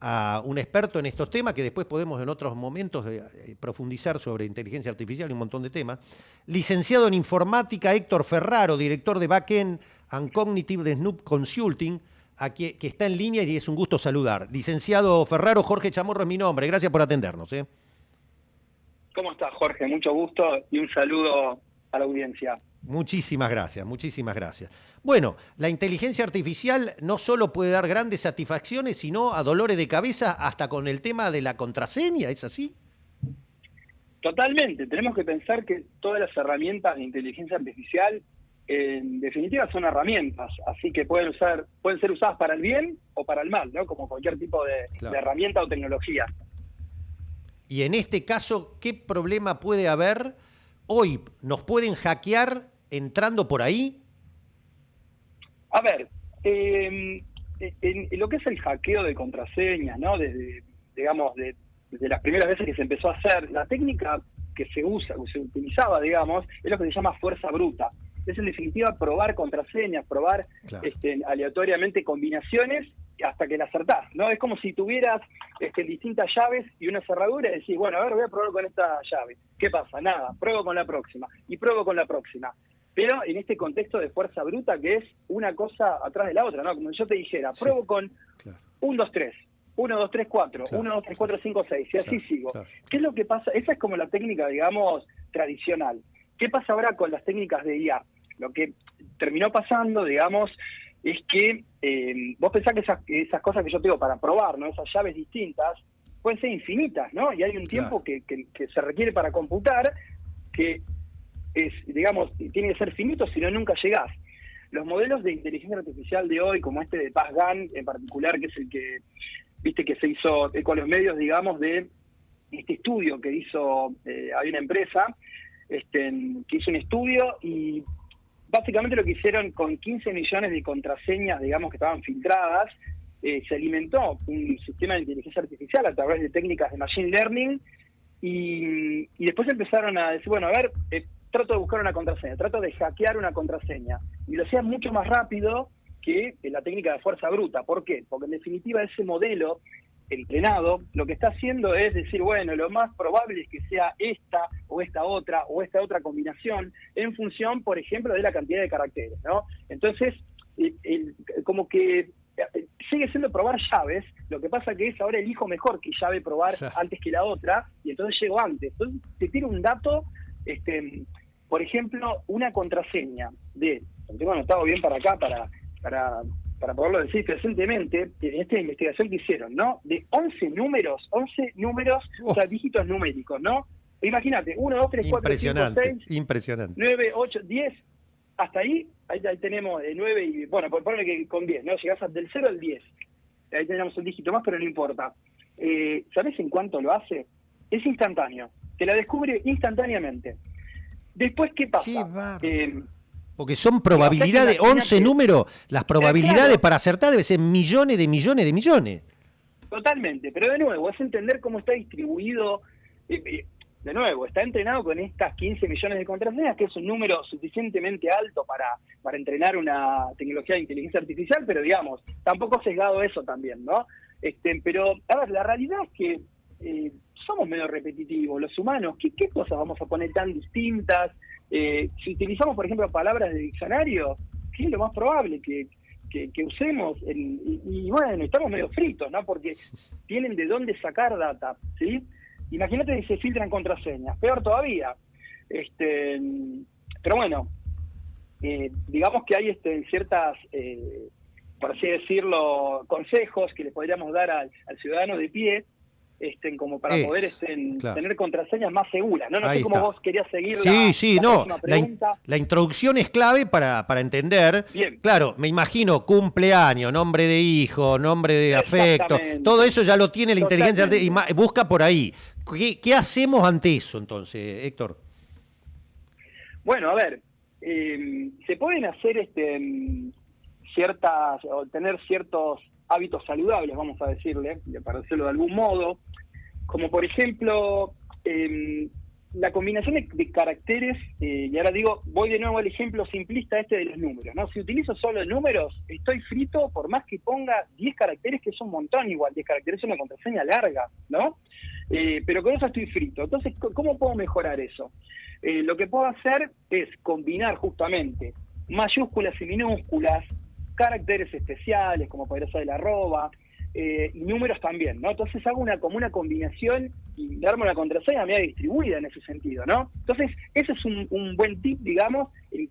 a un experto en estos temas, que después podemos en otros momentos eh, eh, profundizar sobre inteligencia artificial y un montón de temas. Licenciado en informática, Héctor Ferraro, director de Backend and Cognitive de Snoop Consulting, aquí, que está en línea y es un gusto saludar. Licenciado Ferraro, Jorge Chamorro es mi nombre. Gracias por atendernos. ¿eh? ¿Cómo estás, Jorge? Mucho gusto y un saludo a la audiencia. Muchísimas gracias, muchísimas gracias. Bueno, la inteligencia artificial no solo puede dar grandes satisfacciones, sino a dolores de cabeza hasta con el tema de la contraseña, ¿es así? Totalmente, tenemos que pensar que todas las herramientas de inteligencia artificial en definitiva son herramientas, así que pueden usar, pueden ser usadas para el bien o para el mal, ¿no? Como cualquier tipo de, de herramienta o tecnología. Y en este caso, ¿qué problema puede haber? Hoy nos pueden hackear entrando por ahí? A ver, em, en, lo que es el hackeo de contraseñas, ¿no? Desde, digamos, desde las primeras veces que se empezó a hacer, la técnica que se usa, que se utilizaba, digamos, es lo que se llama fuerza bruta. Es en definitiva probar contraseñas, probar este, aleatoriamente combinaciones hasta que la acertás, ¿no? Es como si tuvieras este, distintas llaves y una cerradura y decís, bueno, a ver, voy a probar con esta llave. ¿Qué pasa? Nada, pruebo con la próxima y pruebo con la próxima pero en este contexto de fuerza bruta que es una cosa atrás de la otra, ¿no? Como yo te dijera, pruebo con 1, 2, 3, 1, 2, 3, 4, 1, 2, 3, 4, 5, 6, y así sigo. ¿Qué es lo que pasa? Esa es como la técnica, digamos, tradicional. ¿Qué pasa ahora con las técnicas de IA? Lo que terminó pasando, digamos, es que eh, vos pensás que esas, esas cosas que yo tengo para probar, ¿no? Esas llaves distintas, pueden ser infinitas, ¿no? Y hay un tiempo que, que, que se requiere para computar que es, digamos, tiene que ser finito, si no nunca llegás. Los modelos de inteligencia artificial de hoy, como este de PassGAN en particular, que es el que, viste, que se hizo con los medios, digamos, de este estudio que hizo, eh, hay una empresa este, que hizo un estudio y básicamente lo que hicieron con 15 millones de contraseñas, digamos, que estaban filtradas, eh, se alimentó un sistema de inteligencia artificial a través de técnicas de machine learning y, y después empezaron a decir, bueno, a ver, eh, trato de buscar una contraseña, trato de hackear una contraseña. Y lo hacía mucho más rápido que la técnica de fuerza bruta. ¿Por qué? Porque en definitiva ese modelo entrenado lo que está haciendo es decir, bueno, lo más probable es que sea esta o esta otra o esta otra combinación en función, por ejemplo, de la cantidad de caracteres, ¿no? Entonces, como que sigue siendo probar llaves, lo que pasa que es ahora elijo mejor que llave probar antes que la otra y entonces llego antes. Entonces te tira un dato este, por ejemplo, una contraseña de, lo tengo anotado bien para acá, para, para, para poderlo decir presentemente, en esta investigación que hicieron, ¿no? De 11 números, 11 números, o sea, dígitos numéricos, ¿no? Imagínate, 1, 2, 3, 4, 5, 6, impresionante. 9, 8, 10, hasta ahí, ahí, tenemos de 9 y, bueno, por ponerle que con 10, ¿no? Llegás del 0 al 10. Ahí tenemos un dígito más, pero no importa. Eh, ¿Sabes en cuánto lo hace? Es instantáneo. Te la descubre instantáneamente. Después, ¿qué pasa? Eh, porque son probabilidades, 11 números, las probabilidades para acertar deben ser millones de millones de millones. Totalmente, pero de nuevo, es entender cómo está distribuido. Eh, eh, de nuevo, está entrenado con estas 15 millones de contraseñas, que es un número suficientemente alto para, para entrenar una tecnología de inteligencia artificial, pero digamos, tampoco sesgado eso también, ¿no? Este, pero, a ver, la realidad es que somos medio repetitivos, los humanos, ¿qué, cosas vamos a poner tan distintas? Eh, si utilizamos, por ejemplo, palabras de diccionario, ¿qué es lo más probable que, que, usemos? y, bueno, estamos medio fritos, ¿no? Porque tienen de dónde sacar data, ¿sí? Imagínate que se filtran contraseñas, peor todavía. Este, pero bueno, eh, digamos que hay este, ciertas, eh, por así decirlo, consejos que le podríamos dar al ciudadano de pie estén como para poder estén, tener contraseñas más seguras. No, no sé cómo vos querías seguir. Sí, sí, no. La, introducción es clave para, para entender. Bien. Claro, me imagino cumpleaños, nombre de hijo, nombre de afecto, todo eso ya lo tiene la inteligencia y busca por ahí. ¿Qué, hacemos ante eso entonces, Héctor? Bueno, a ver, eh, se pueden hacer este ciertas, o tener ciertos hábitos saludables, vamos a decirle, para decirlo de algún modo, como por ejemplo, em, la combinación de, caracteres, eh, y ahora digo, voy de nuevo al ejemplo simplista este de los números, ¿no? Si utilizo solo números, estoy frito por más que ponga 10 caracteres, que es un montón igual, 10 caracteres es una contraseña larga, ¿no? Eh, pero con eso estoy frito. Entonces, ¿cómo puedo mejorar eso? Eh, lo que puedo hacer es combinar justamente mayúsculas y minúsculas, caracteres especiales, como podría ser el arroba, eh, y números también, ¿no? Entonces hago una como una combinación y darme una contraseña media distribuida en ese sentido, ¿no? Entonces, ese es un, buen tip, digamos,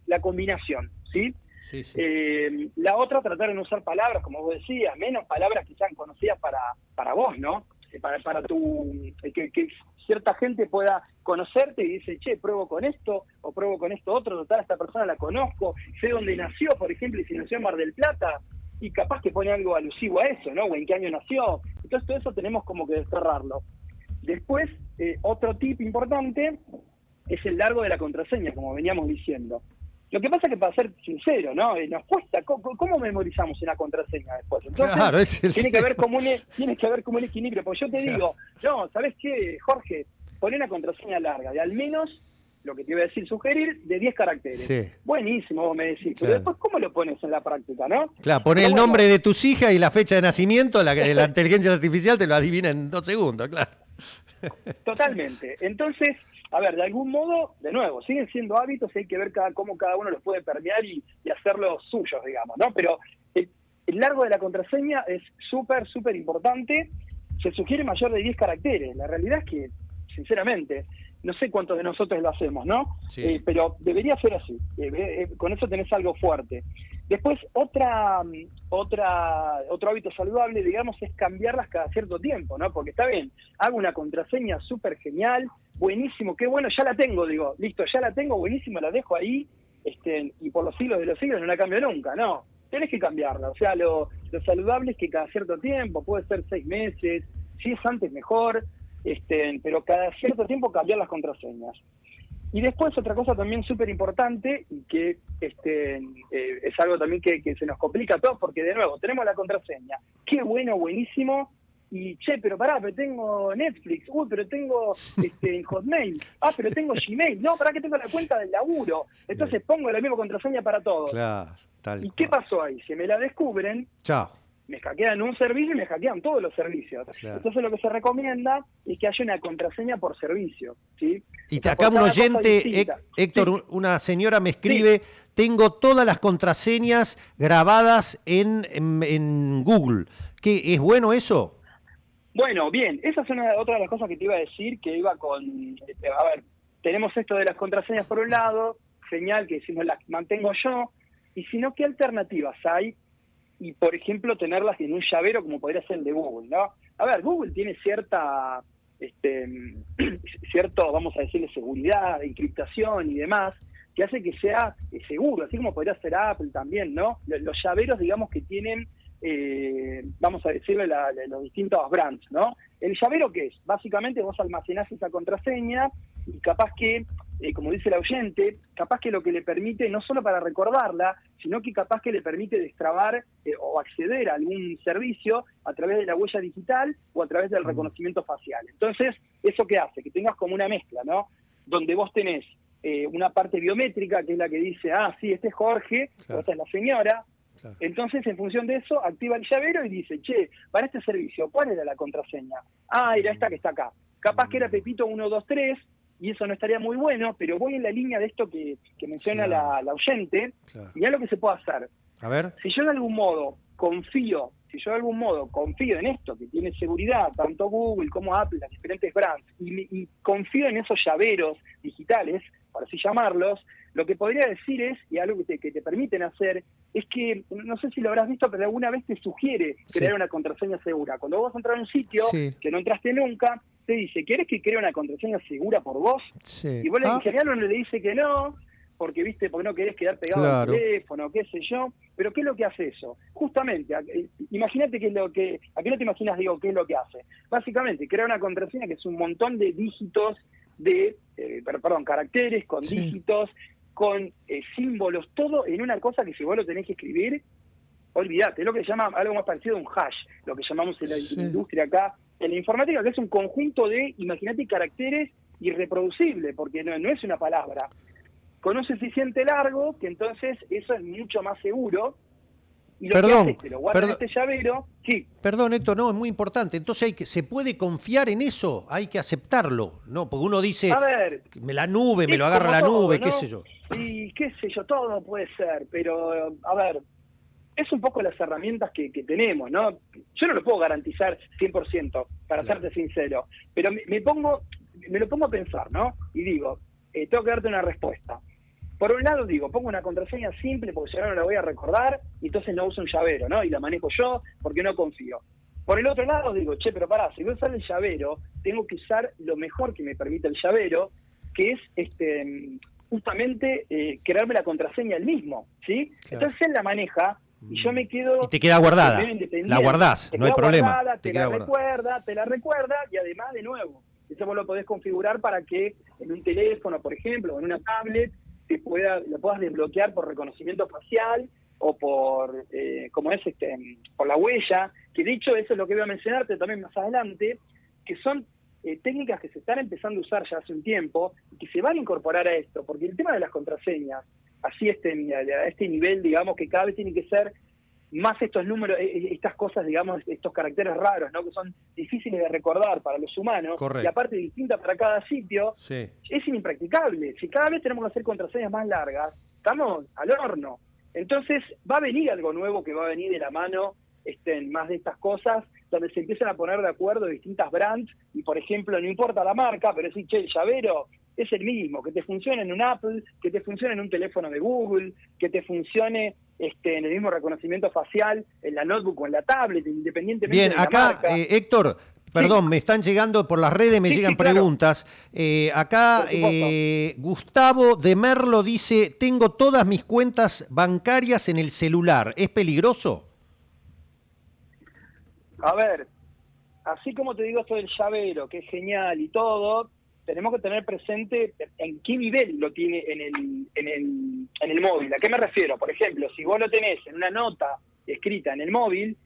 la combinación, ¿sí? Sí, eh, la otra, tratar de no usar palabras, como vos decías, menos palabras que sean conocidas para, para vos, ¿no? Eh, para, para tu, que, que cierta gente pueda conocerte y dice, che, pruebo con esto o pruebo con esto otro, total, esta persona la conozco, sé dónde nació, por ejemplo, y si nació en Mar del Plata, y capaz que pone algo alusivo a eso, ¿no? O en qué año nació. Entonces todo eso tenemos como que desterrarlo. Después, eh, otro tip importante es el largo de la contraseña, como veníamos diciendo. Lo que pasa es que para ser sincero, ¿no? Eh, nos cuesta, ¿cómo, memorizamos una contraseña después? Entonces, claro, tiene que haber como un, e, tiene que haber como un equilibrio, porque yo te digo, no, ¿sabes qué, Jorge? Pon una contraseña larga, de al menos lo que te iba a decir, sugerir, de 10 caracteres. Buenísimo, vos me decís. Pero después, ¿cómo lo pones en la práctica, no? Claro, pones el nombre de tus hijas y la fecha de nacimiento, la, la inteligencia artificial te lo adivina en dos segundos, claro. Totalmente. Entonces, a ver, de algún modo, de nuevo, siguen siendo hábitos y hay que ver cada, cómo cada uno los puede permear y, hacerlos suyos, digamos, ¿no? Pero el, el largo de la contraseña es súper, súper importante. Se sugiere mayor de 10 caracteres. La realidad es que, sinceramente, no sé cuántos de nosotros lo hacemos, ¿no? Eh, pero debería ser así. Eh, eh, con eso tenés algo fuerte. Después, otra, otra, otro hábito saludable, digamos, es cambiarlas cada cierto tiempo, ¿no? Porque está bien, hago una contraseña súper genial, buenísimo, qué bueno, ya la tengo, digo, listo, ya la tengo, buenísimo, la dejo ahí, este, y por los siglos de los siglos no la cambio nunca, no. Tenés que cambiarla, o sea, lo, lo saludable es que cada cierto tiempo, puede ser seis meses, si es antes mejor, este, pero cada cierto tiempo cambiar las contraseñas. Y después otra cosa también súper importante y que este, eh, es algo también que, se nos complica a todos porque de nuevo tenemos la contraseña. Qué bueno, buenísimo. Y che, pero pará, pero tengo Netflix, uy, pero tengo este, Hotmail, ah, pero tengo Gmail, no, pará que tengo la cuenta del laburo. Entonces pongo la misma contraseña para todos. Claro, ¿Y qué pasó ahí? Si me la descubren, Chao me hackean un servicio y me hackean todos los servicios. Entonces lo que se recomienda es que haya una contraseña por servicio. ¿sí? Y acá un oyente, Héctor, una señora me escribe, tengo todas las contraseñas grabadas en, en, Google. ¿Qué, ¿Es bueno eso? Bueno, bien, esa es una, otra de las cosas que te iba a decir, que iba con, este, a ver, tenemos esto de las contraseñas por un lado, señal que decimos las mantengo yo, y si no, ¿qué alternativas hay y, por ejemplo, tenerlas en un llavero como podría ser el de Google, ¿no? A ver, Google tiene cierta, este, cierto, vamos a decirle, seguridad, encriptación y demás, que hace que sea eh, seguro, así como podría ser Apple también, ¿no? Los llaveros, digamos, que tienen, eh, vamos a decirle, los distintos brands, ¿no? ¿El llavero qué es? Básicamente vos almacenás esa contraseña y capaz que eh, como dice el oyente, capaz que lo que le permite, no solo para recordarla, sino que capaz que le permite destrabar eh, o acceder a algún servicio a través de la huella digital o a través del reconocimiento facial. Entonces, ¿eso qué hace? Que tengas como una mezcla, ¿no? Donde vos tenés eh, una parte biométrica, que es la que dice, ah, sí, este es Jorge, o esta es la señora, Entonces, en función de eso, activa el llavero y dice, che, para este servicio, ¿cuál era la contraseña? Ah, era esta que está acá. Capaz que era Pepito 123, y eso no estaría muy bueno, pero voy en la línea de esto que, menciona la, oyente, y es lo que se puede hacer. A ver. Si yo de algún modo confío, si yo de algún modo confío en esto, que tiene seguridad, tanto Google como Apple, las diferentes brands, y, confío en esos llaveros digitales, por así llamarlos, lo que podría decir es, y algo que te, que te permiten hacer, es que, no sé si lo habrás visto, pero alguna vez te sugiere crear una contraseña segura. Cuando vos entras a un sitio que no entraste nunca, te dice, ¿quieres que cree una contraseña segura por vos? Y vos ah. en le dice que no, porque viste, porque no querés quedar pegado al teléfono, qué sé yo. Pero ¿qué es lo que hace eso? Justamente, eh, imagínate que es lo que, aquí no te imaginas, digo, qué es lo que hace. Básicamente, crea una contraseña que es un montón de dígitos de, eh, perdón, caracteres con dígitos, con eh, símbolos, todo en una cosa que si vos lo tenés que escribir, olvídate, es lo que se llama algo más parecido a un hash, lo que llamamos en la industria acá en la informática, que es un conjunto de, imagínate, caracteres irreproducible, porque no, no es una palabra. Con un suficiente largo, que entonces eso es mucho más seguro. Y lo Perdón, que hace lo guarda en este llavero, sí, Perdón, Héctor, no, es muy importante. Entonces, hay que, ¿se puede confiar en eso? Hay que aceptarlo, ¿no? Porque uno dice, a ver, me la nube, me lo agarra la todo, nube, ¿no? qué sé yo. Y qué sé yo, todo puede ser, pero a ver, es un poco las herramientas que, que tenemos, ¿no? Yo no lo puedo garantizar 100%, para Claro. serte sincero, pero me, me pongo, me lo pongo a pensar, ¿no? Y digo, eh, tengo que darte una respuesta. Por un lado digo, pongo una contraseña simple porque si no no la voy a recordar y entonces no uso un llavero, ¿no? Y la manejo yo porque no confío. Por el otro lado digo, che, pero pará, si voy a usar el llavero, tengo que usar lo mejor que me permite el llavero, que es este justamente eh, crearme la contraseña el mismo, ¿sí? Claro. Entonces él la maneja y yo me quedo... Y te queda guardada, la guardás, Te no hay problema, guardada, te la guardada. recuerda, te la recuerda y además de nuevo, eso vos lo podés configurar para que en un teléfono, por ejemplo, o en una tablet, te pueda, lo puedas desbloquear por reconocimiento facial o por, eh, como es, este, por la huella, que de hecho eso es lo que voy a mencionarte también más adelante, que son eh, técnicas que se están empezando a usar ya hace un tiempo y que se van a incorporar a esto, porque el tema de las contraseñas, así este, a este nivel, digamos, que cada vez tiene que ser más estos números, eh, eh, estas cosas, digamos, estos caracteres raros, ¿no? Que son difíciles de recordar para los humanos Correcto. y aparte distintas para cada sitio, Sí. es impracticable. Si cada vez tenemos que hacer contraseñas más largas, estamos al horno. Entonces va a venir algo nuevo que va a venir de la mano este, en más de estas cosas, donde se empiezan a poner de acuerdo distintas brands y, por ejemplo, no importa la marca, pero sí, che, el llavero es el mismo, que te funcione en un Apple, que te funcione en un teléfono de Google, que te funcione este, en el mismo reconocimiento facial en la notebook o en la tablet, independientemente Bien, de la acá, marca. eh, Héctor, perdón, me están llegando por las redes, me Sí, llegan sí, claro. preguntas. Eh, acá eh, Gustavo de Merlo dice, tengo todas mis cuentas bancarias en el celular, ¿es peligroso? A ver, así como te digo esto del llavero, que es genial y todo, tenemos que tener presente en qué nivel lo tiene en el, en el, en el móvil. ¿A qué me refiero? Por ejemplo, si vos lo tenés en una nota escrita en el móvil,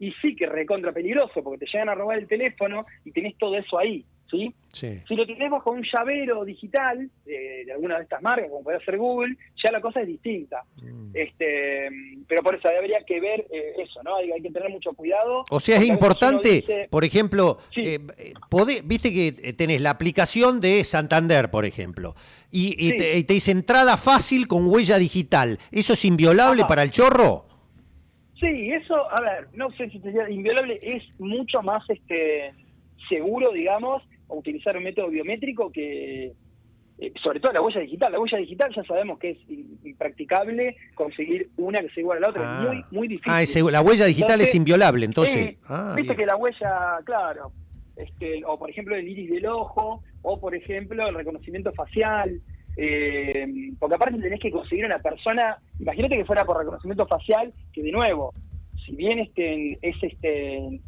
y sí que recontra peligroso, porque te llegan a robar el teléfono y tenés todo eso ahí, ¿sí? Sí. Si lo tenés bajo un llavero digital eh, de alguna de estas marcas, como puede ser Google, ya la cosa es distinta. Mm. Este, pero por eso habría que ver eh, eso, ¿no? Hay, hay que tener mucho cuidado. O sea, es importante, dice- por ejemplo, Sí. eh, eh, podé- viste que tenés la aplicación de Santander, por ejemplo, y, y Sí. te, y te dice entrada fácil con huella digital. ¿Eso es inviolable Ajá. para el chorro? Sí, eso, a ver, no sé si te diría inviolable, es mucho más este seguro, digamos, utilizar un método biométrico que, eh, sobre todo la huella digital. La huella digital ya sabemos que es impracticable conseguir una que sea igual a la otra, Ah. es muy, muy difícil. Ah, la huella digital Entonces, es inviolable, entonces. Ah, viste bien. que la huella, claro, este, o por ejemplo el iris del ojo, o por ejemplo el reconocimiento facial, eh, porque aparte tenés que conseguir una persona, imagínate que fuera por reconocimiento facial, que de nuevo, si bien este es este eh,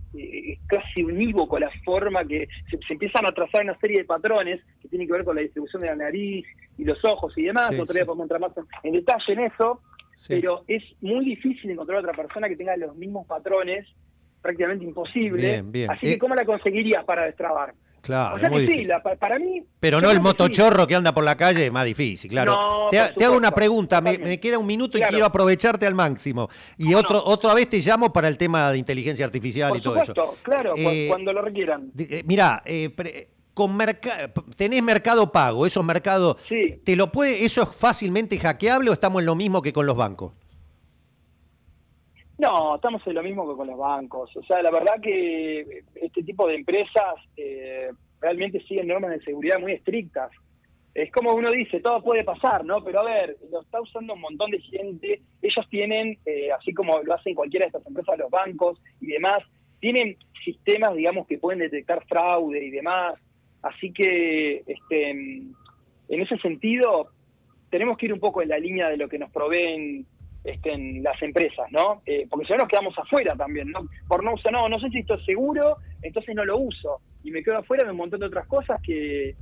es casi unívoco la forma que se, se empiezan a trazar una serie de patrones que tienen que ver con la distribución de la nariz y los ojos y demás, Sí, otro día sí. podemos entrar más en, en detalle en eso, Sí. pero es muy difícil encontrar otra persona que tenga los mismos patrones, prácticamente imposible. Bien, bien. Así Eh, que, ¿cómo la conseguirías para destrabar? Claro, o sea es muy que sí, difícil. la- pa- para mí. Pero no el motochorro que anda por la calle, es más difícil, claro. No, te, hago una pregunta, me, queda un minuto y quiero aprovecharte al máximo. Y ¿Cómo otro, no? otra vez te llamo para el tema de inteligencia artificial Por y todo eso. claro, Eh, cuando lo requieran. eh, mirá, eh, pre- con merca- tenés mercado pago, esos mercados, Sí. ¿te lo puede, ¿eso es fácilmente hackeable o estamos en lo mismo que con los bancos? No, estamos en lo mismo que con los bancos. O sea, la verdad que este tipo de empresas eh, realmente siguen normas de seguridad muy estrictas. Es como uno dice, todo puede pasar, ¿no? Pero a ver, lo está usando un montón de gente. Ellos tienen, eh, así como lo hacen cualquiera de estas empresas, los bancos y demás, tienen sistemas, digamos, que pueden detectar fraude y demás. Así que, este, en ese sentido, tenemos que ir un poco en la línea de lo que nos proveen este, en las empresas, ¿no? Eh, porque si no nos quedamos afuera también, ¿no? Por no usar, no, no sé si esto es seguro, entonces no lo uso. Y me quedo afuera de un montón de otras cosas que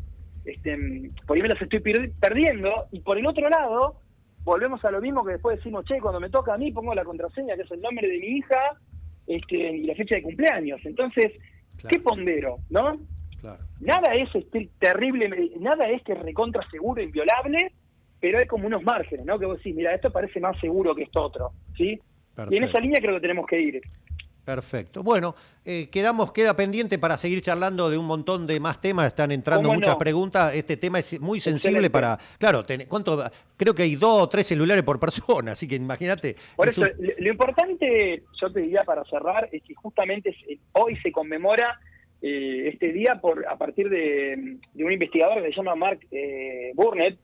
este, por ahí me las estoy per- perdiendo. Y por el otro lado, volvemos a lo mismo que después decimos, che, cuando me toca a mí pongo la contraseña, que es el nombre de mi hija, este, y la fecha de cumpleaños. Entonces, Claro. ¿qué pondero, no? Nada es este, terrible, nada es que recontra seguro, inviolable, pero hay como unos márgenes, ¿no? Que vos decís, mira, esto parece más seguro que esto otro, ¿sí? Y en esa línea creo que tenemos que ir. Perfecto. Bueno, eh, quedamos, queda pendiente para seguir charlando de un montón de más temas. Están entrando muchas preguntas. Este tema es muy sensible para. Claro, ¿cuánto? Creo que hay dos o tres celulares por persona, así que imagínate. Por eso, lo importante, yo te diría para cerrar, es que justamente hoy se conmemora eh, este día por a partir de, un investigador que se llama Mark eh, Burnett,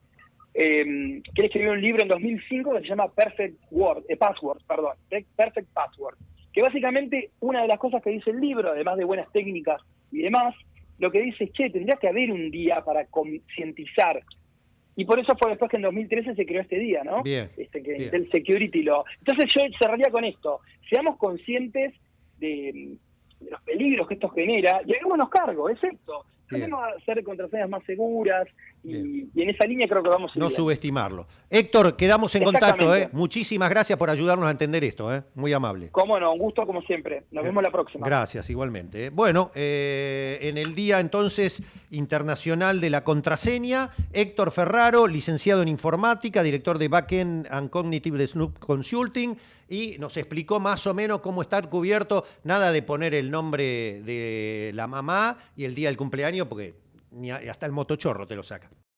eh, que escribió un libro en 2005 que se llama Perfect Word, eh, Password, perdón, Perfect Password que básicamente una de las cosas que dice el libro, además de buenas técnicas y demás, lo que dice es, che, tendría que haber un día para concientizar. Y por eso fue después que en 2013 se creó este día, ¿no? Bien, este, que el Security Law. Entonces yo cerraría con esto. Seamos conscientes de, de los peligros que esto genera y hagámonos cargo, es esto. Tenemos a hacer contraseñas más seguras y, en esa línea creo que vamos a No subestimarlo. Héctor, quedamos en contacto. ¿eh? Muchísimas gracias por ayudarnos a entender esto. ¿eh? Muy amable. Cómo no, un gusto como siempre. Nos vemos la próxima. Gracias, igualmente. ¿eh? Bueno, en el día entonces internacional de la contraseña, Héctor Ferraro, licenciado en informática, director de Backend and Cognitive de Snoop Consulting, y nos explicó más o menos cómo estar cubierto, nada de poner el nombre de la mamá y el día del cumpleaños, porque ni hasta el motochorro te lo saca.